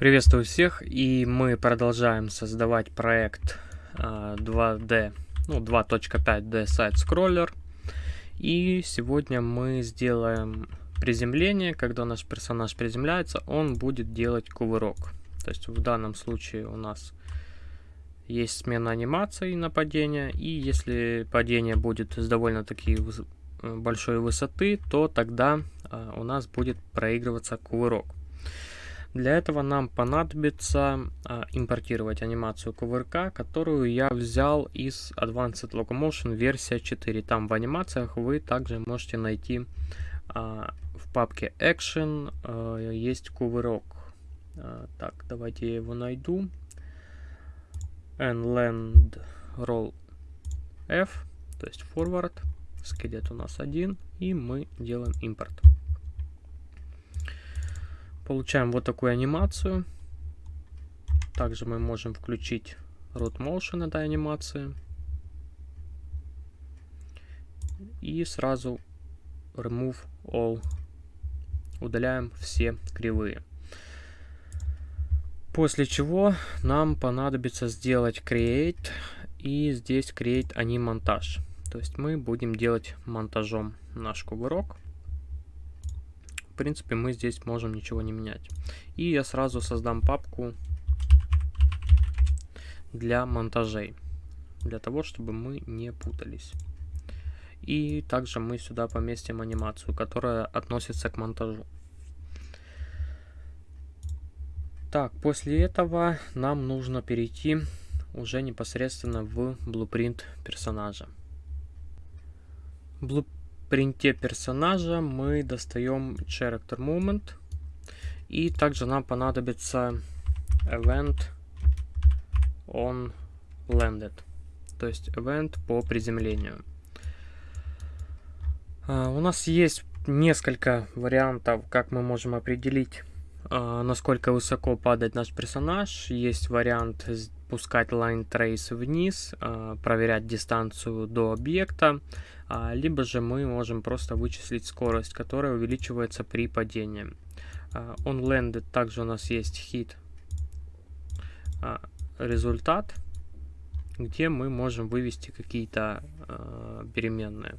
Приветствую всех, и мы продолжаем создавать проект 2D, а, ну 2.5D сайт скроллер. И сегодня мы сделаем приземление, когда наш персонаж приземляется, он будет делать кувырок. То есть в данном случае у нас есть смена анимации на падение, и если падение будет с довольно-таки большой высоты, то тогда а, у нас будет проигрываться кувырок. Для этого нам понадобится а, импортировать анимацию кувырка, которую я взял из Advanced Locomotion версия 4. Там в анимациях вы также можете найти а, в папке Action а, есть кувырок. А, так, давайте я его найду. Nland Roll F, то есть forward. Скелет у нас один, и мы делаем импорт. Получаем вот такую анимацию. Также мы можем включить root motion этой анимации. И сразу remove all. Удаляем все кривые. После чего нам понадобится сделать create и здесь create анимонтаж. То есть мы будем делать монтажом наш кувырок принципе, мы здесь можем ничего не менять. И я сразу создам папку для монтажей, для того, чтобы мы не путались. И также мы сюда поместим анимацию, которая относится к монтажу. Так, после этого нам нужно перейти уже непосредственно в blueprint персонажа. Blue принте персонажа мы достаем character moment. И также нам понадобится event on landed. То есть event по приземлению. Uh, у нас есть несколько вариантов, как мы можем определить, uh, насколько высоко падает наш персонаж. Есть вариант пускать line trace вниз, uh, проверять дистанцию до объекта. А, либо же мы можем просто вычислить скорость, которая увеличивается при падении. А, on landed также у нас есть hit а, результат, где мы можем вывести какие-то переменные.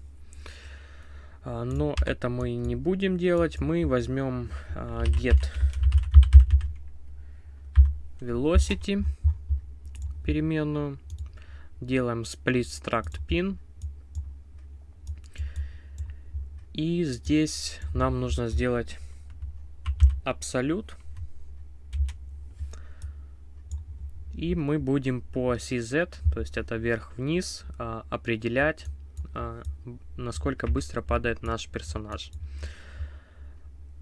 Но это мы не будем делать. Мы возьмем get velocity переменную, делаем split struct pin И здесь нам нужно сделать абсолют. И мы будем по оси Z, то есть это вверх-вниз, а, определять, а, насколько быстро падает наш персонаж.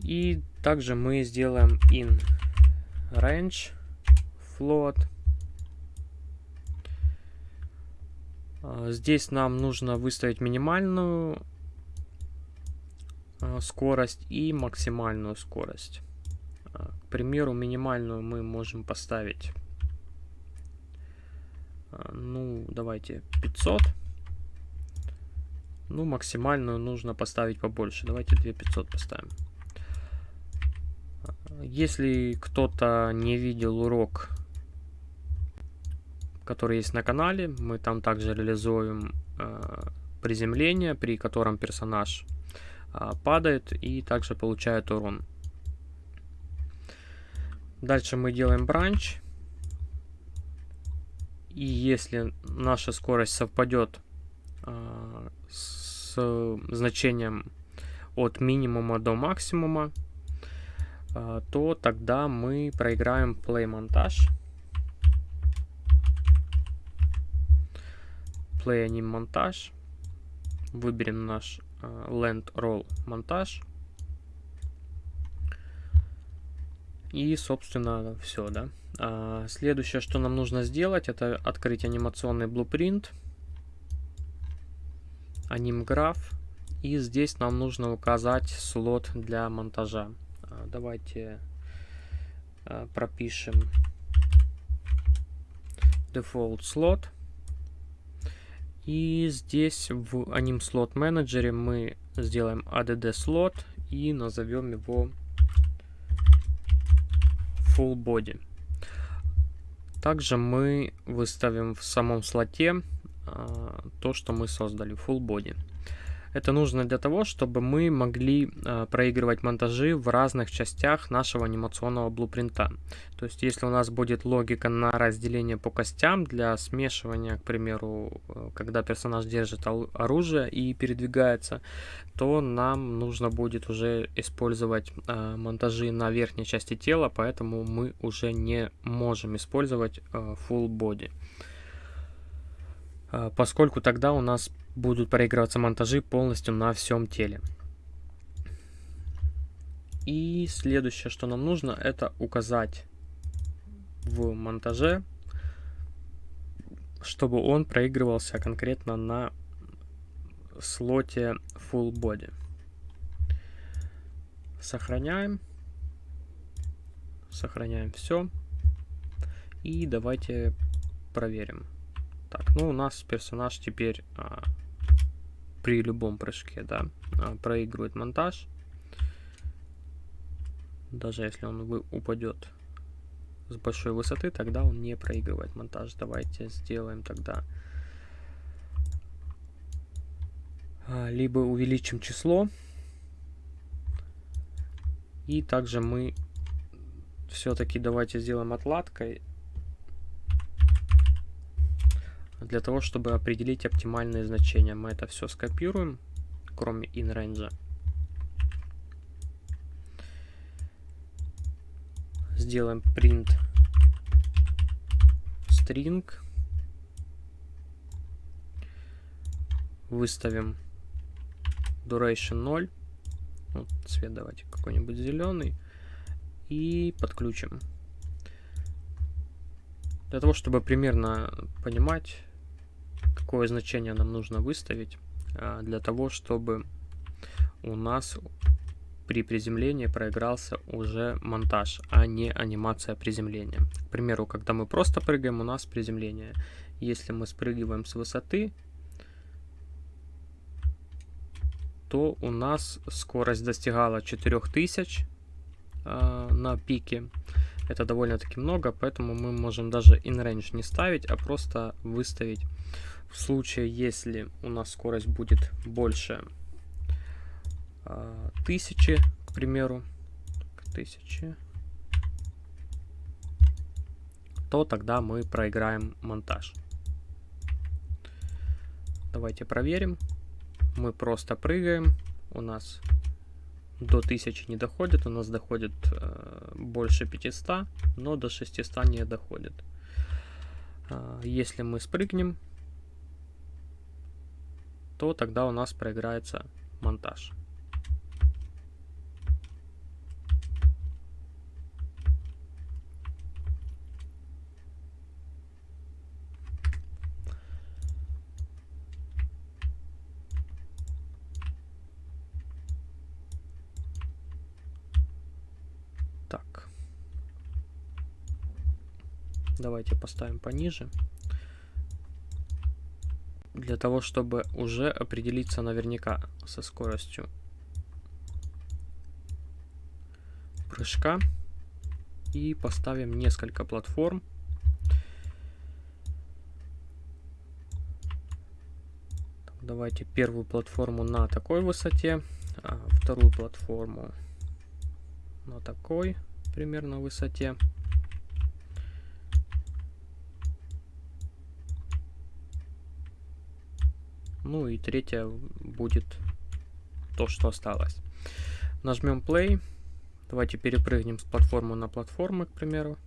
И также мы сделаем in range float. А, здесь нам нужно выставить минимальную скорость и максимальную скорость. Э, к примеру, минимальную мы можем поставить, э, ну, давайте 500. Ну, максимальную нужно поставить побольше. Давайте 2500 поставим. Если кто-то не видел урок, который есть на канале, мы там также реализуем э, приземление, при котором персонаж падает и также получает урон. Дальше мы делаем бранч. И если наша скорость совпадет а, с значением от минимума до максимума, а, то тогда мы проиграем play монтаж. Play anim монтаж. Выберем наш land roll монтаж. И, собственно, все, да. А, следующее, что нам нужно сделать, это открыть анимационный blueprint, анимграф, и здесь нам нужно указать слот для монтажа. А, давайте а, пропишем default slot. И здесь в Anim Slot Manager мы сделаем add slot и назовем его full body. Также мы выставим в самом слоте а, то, что мы создали, full body. Это нужно для того, чтобы мы могли э, проигрывать монтажи в разных частях нашего анимационного блупринта. То есть, если у нас будет логика на разделение по костям для смешивания, к примеру, э, когда персонаж держит оружие и передвигается, то нам нужно будет уже использовать э, монтажи на верхней части тела, поэтому мы уже не можем использовать э, full body э, поскольку тогда у нас будут проигрываться монтажи полностью на всем теле. И следующее, что нам нужно, это указать в монтаже, чтобы он проигрывался конкретно на слоте Full Body. Сохраняем. Сохраняем все. И давайте проверим. Так, ну у нас персонаж теперь а, при любом прыжке, да, а, проигрывает монтаж. Даже если он упадет с большой высоты, тогда он не проигрывает монтаж. Давайте сделаем тогда а, либо увеличим число, и также мы все-таки давайте сделаем отладкой Для того, чтобы определить оптимальные значения, мы это все скопируем, кроме inRange. Сделаем print string. Выставим duration 0. Вот цвет давайте какой-нибудь зеленый. И подключим. Для того, чтобы примерно понимать, какое значение нам нужно выставить а, для того, чтобы у нас при приземлении проигрался уже монтаж, а не анимация приземления. К примеру, когда мы просто прыгаем, у нас приземление. Если мы спрыгиваем с высоты, то у нас скорость достигала 4000 э, на пике. Это довольно-таки много, поэтому мы можем даже in-range не ставить, а просто выставить в случае, если у нас скорость будет больше э, тысячи, к примеру, тысячи, то тогда мы проиграем монтаж. Давайте проверим. Мы просто прыгаем. У нас до 1000 не доходит, у нас доходит э, больше 500, но до 600 не доходит. Э, если мы спрыгнем, то тогда у нас проиграется монтаж. Так. Давайте поставим пониже для того, чтобы уже определиться наверняка со скоростью прыжка. И поставим несколько платформ. Давайте первую платформу на такой высоте, а вторую платформу на такой примерно высоте. Ну и третья будет то, что осталось. Нажмем play. Давайте перепрыгнем с платформы на платформы, к примеру.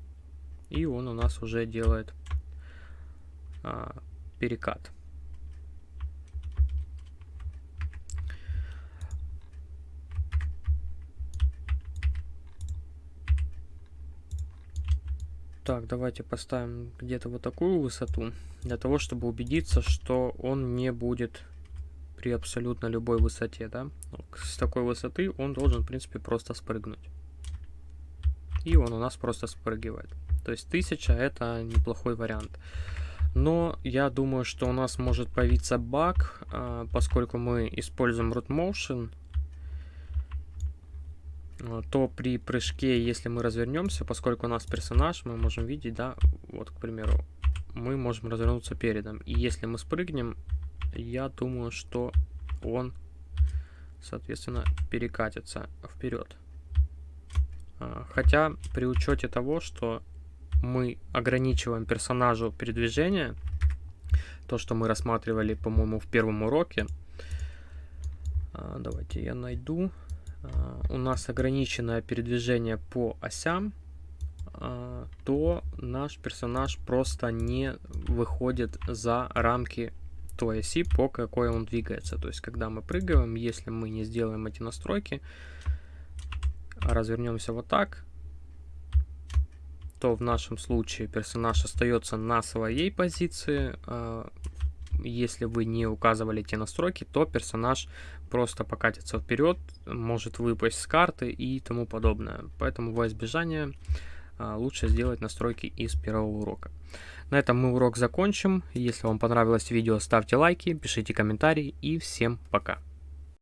И он у нас уже делает а, перекат. Так, давайте поставим где-то вот такую высоту, для того, чтобы убедиться, что он не будет при абсолютно любой высоте, да. С такой высоты он должен, в принципе, просто спрыгнуть. И он у нас просто спрыгивает. То есть 1000 это неплохой вариант. Но я думаю, что у нас может появиться баг, а, поскольку мы используем root motion. А, то при прыжке, если мы развернемся, поскольку у нас персонаж, мы можем видеть, да, вот, к примеру, мы можем развернуться передом. И если мы спрыгнем, я думаю, что он, соответственно, перекатится вперед. А, хотя при учете того, что мы ограничиваем персонажу передвижение, то, что мы рассматривали, по-моему, в первом уроке. А, давайте я найду. А, у нас ограниченное передвижение по осям, то наш персонаж просто не выходит за рамки той оси, по какой он двигается. То есть, когда мы прыгаем, если мы не сделаем эти настройки, развернемся вот так, то в нашем случае персонаж остается на своей позиции. Если вы не указывали эти настройки, то персонаж просто покатится вперед, может выпасть с карты и тому подобное. Поэтому во избежание а, лучше сделать настройки из первого урока. На этом мы урок закончим. Если вам понравилось видео, ставьте лайки, пишите комментарии и всем пока.